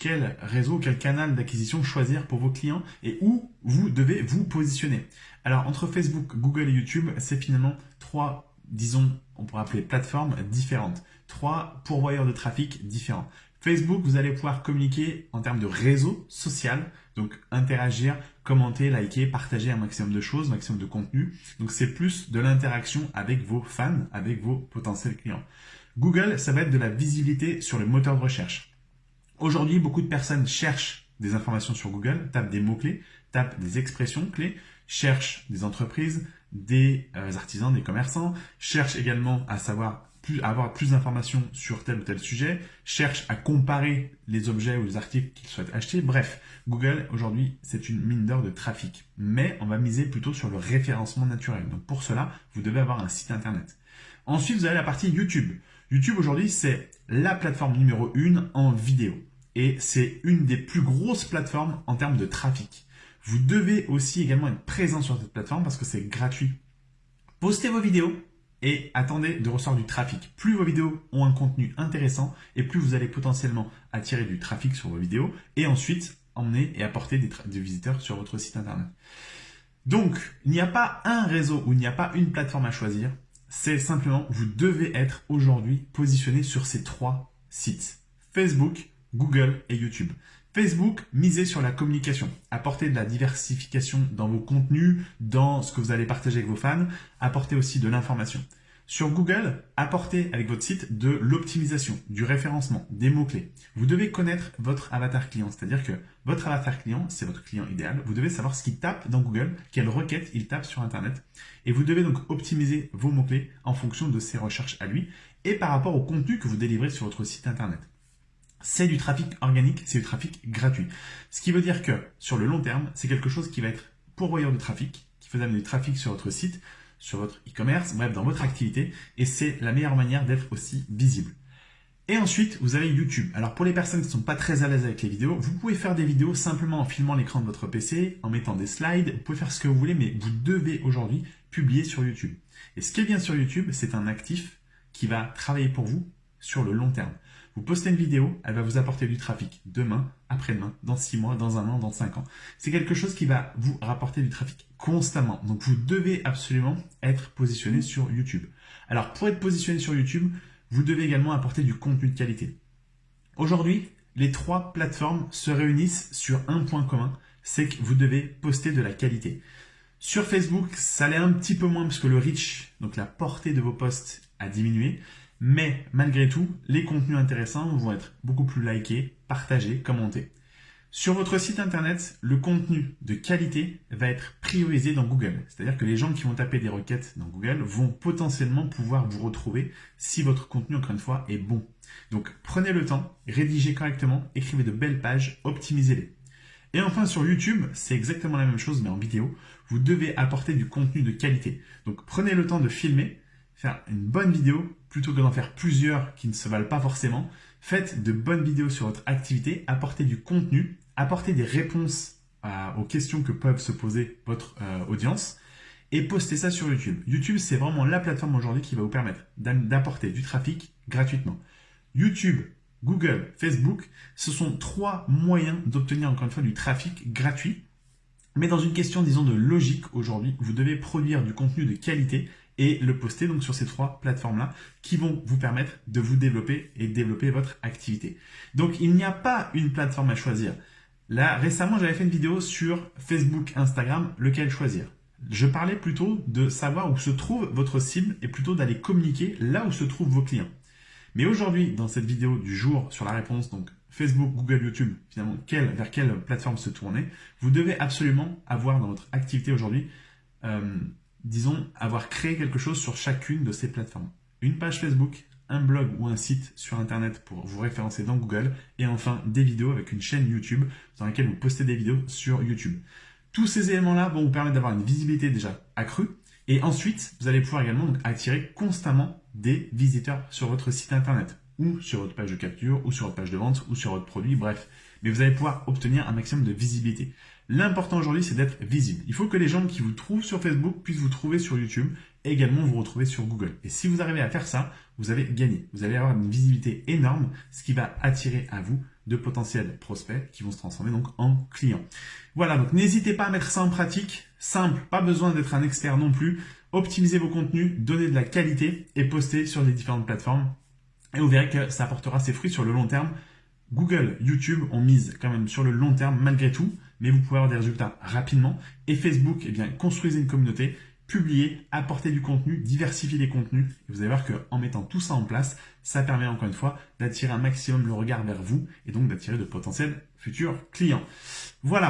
quel réseau, quel canal d'acquisition choisir pour vos clients et où vous devez vous positionner. Alors, entre Facebook, Google et YouTube, c'est finalement trois, disons, on pourrait appeler plateformes différentes. Trois pourvoyeurs de trafic différents. Facebook, vous allez pouvoir communiquer en termes de réseau social, donc interagir, commenter, liker, partager un maximum de choses, un maximum de contenu. Donc c'est plus de l'interaction avec vos fans, avec vos potentiels clients. Google, ça va être de la visibilité sur le moteur de recherche. Aujourd'hui, beaucoup de personnes cherchent des informations sur Google, tapent des mots-clés, tapent des expressions clés, cherchent des entreprises, des euh, artisans, des commerçants, cherchent également à savoir plus, avoir plus d'informations sur tel ou tel sujet, cherche à comparer les objets ou les articles qu'ils souhaitent acheter. Bref, Google, aujourd'hui, c'est une mine d'or de trafic. Mais on va miser plutôt sur le référencement naturel. Donc pour cela, vous devez avoir un site internet. Ensuite, vous avez la partie YouTube. YouTube, aujourd'hui, c'est la plateforme numéro une en vidéo. Et c'est une des plus grosses plateformes en termes de trafic. Vous devez aussi également être présent sur cette plateforme parce que c'est gratuit. Postez vos vidéos, et attendez de recevoir du trafic. Plus vos vidéos ont un contenu intéressant et plus vous allez potentiellement attirer du trafic sur vos vidéos et ensuite emmener et apporter des, visiteurs sur votre site internet. Donc, il n'y a pas un réseau ou il n'y a pas une plateforme à choisir. C'est simplement, vous devez être aujourd'hui positionné sur ces trois sites. Facebook, Google et YouTube. Facebook, misez sur la communication, apportez de la diversification dans vos contenus, dans ce que vous allez partager avec vos fans, apportez aussi de l'information. Sur Google, apportez avec votre site de l'optimisation, du référencement, des mots-clés. Vous devez connaître votre avatar client, c'est-à-dire que votre avatar client, c'est votre client idéal. Vous devez savoir ce qu'il tape dans Google, quelles requêtes il tape sur Internet. Et vous devez donc optimiser vos mots-clés en fonction de ses recherches à lui et par rapport au contenu que vous délivrez sur votre site Internet c'est du trafic organique, c'est du trafic gratuit. Ce qui veut dire que sur le long terme, c'est quelque chose qui va être pourvoyeur de trafic, qui va amener du trafic sur votre site, sur votre e-commerce, bref, dans votre activité, et c'est la meilleure manière d'être aussi visible. Et ensuite, vous avez YouTube. Alors pour les personnes qui ne sont pas très à l'aise avec les vidéos, vous pouvez faire des vidéos simplement en filmant l'écran de votre PC, en mettant des slides, vous pouvez faire ce que vous voulez, mais vous devez aujourd'hui publier sur YouTube. Et ce qui est bien sur YouTube, c'est un actif qui va travailler pour vous sur le long terme. Vous postez une vidéo, elle va vous apporter du trafic demain, après-demain, dans 6 mois, dans un an, dans 5 ans. C'est quelque chose qui va vous rapporter du trafic constamment. Donc vous devez absolument être positionné sur YouTube. Alors pour être positionné sur YouTube, vous devez également apporter du contenu de qualité. Aujourd'hui, les trois plateformes se réunissent sur un point commun, c'est que vous devez poster de la qualité. Sur Facebook, ça l'est un petit peu moins parce que le reach, donc la portée de vos posts, a diminué. Mais malgré tout, les contenus intéressants vont être beaucoup plus likés, partagés, commentés. Sur votre site internet, le contenu de qualité va être priorisé dans Google. C'est-à-dire que les gens qui vont taper des requêtes dans Google vont potentiellement pouvoir vous retrouver si votre contenu, encore une fois, est bon. Donc prenez le temps, rédigez correctement, écrivez de belles pages, optimisez-les. Et enfin sur YouTube, c'est exactement la même chose mais en vidéo. Vous devez apporter du contenu de qualité. Donc prenez le temps de filmer, faire une bonne vidéo plutôt que d'en faire plusieurs qui ne se valent pas forcément. Faites de bonnes vidéos sur votre activité, apportez du contenu, apportez des réponses aux questions que peuvent se poser votre euh, audience et postez ça sur YouTube. YouTube, c'est vraiment la plateforme aujourd'hui qui va vous permettre d'apporter du trafic gratuitement. YouTube, Google, Facebook, ce sont trois moyens d'obtenir encore une fois du trafic gratuit. Mais dans une question, disons, de logique aujourd'hui, vous devez produire du contenu de qualité et le poster donc sur ces trois plateformes-là qui vont vous permettre de vous développer et développer votre activité. Donc, il n'y a pas une plateforme à choisir. Là, récemment, j'avais fait une vidéo sur Facebook, Instagram, lequel choisir? Je parlais plutôt de savoir où se trouve votre cible et plutôt d'aller communiquer là où se trouvent vos clients. Mais aujourd'hui, dans cette vidéo du jour sur la réponse, donc Facebook, Google, YouTube, finalement, vers quelle plateforme se tourner, vous devez absolument avoir dans votre activité aujourd'hui euh, disons, avoir créé quelque chose sur chacune de ces plateformes. Une page Facebook, un blog ou un site sur Internet pour vous référencer dans Google, et enfin des vidéos avec une chaîne YouTube dans laquelle vous postez des vidéos sur YouTube. Tous ces éléments-là vont vous permettre d'avoir une visibilité déjà accrue, et ensuite, vous allez pouvoir également attirer constamment des visiteurs sur votre site Internet, ou sur votre page de capture, ou sur votre page de vente, ou sur votre produit, bref. Mais vous allez pouvoir obtenir un maximum de visibilité. L'important aujourd'hui, c'est d'être visible. Il faut que les gens qui vous trouvent sur Facebook puissent vous trouver sur YouTube et également vous retrouver sur Google. Et si vous arrivez à faire ça, vous avez gagné. Vous allez avoir une visibilité énorme, ce qui va attirer à vous de potentiels prospects qui vont se transformer donc en clients. Voilà, donc n'hésitez pas à mettre ça en pratique. Simple, pas besoin d'être un expert non plus. Optimisez vos contenus, donnez de la qualité et postez sur les différentes plateformes. Et vous verrez que ça apportera ses fruits sur le long terme. Google, YouTube ont mise quand même sur le long terme malgré tout, mais vous pouvez avoir des résultats rapidement. Et Facebook, eh bien, construisez une communauté, publiez, apportez du contenu, diversifiez les contenus. Et vous allez voir qu'en mettant tout ça en place, ça permet encore une fois d'attirer un maximum le regard vers vous et donc d'attirer de potentiels futurs clients. Voilà.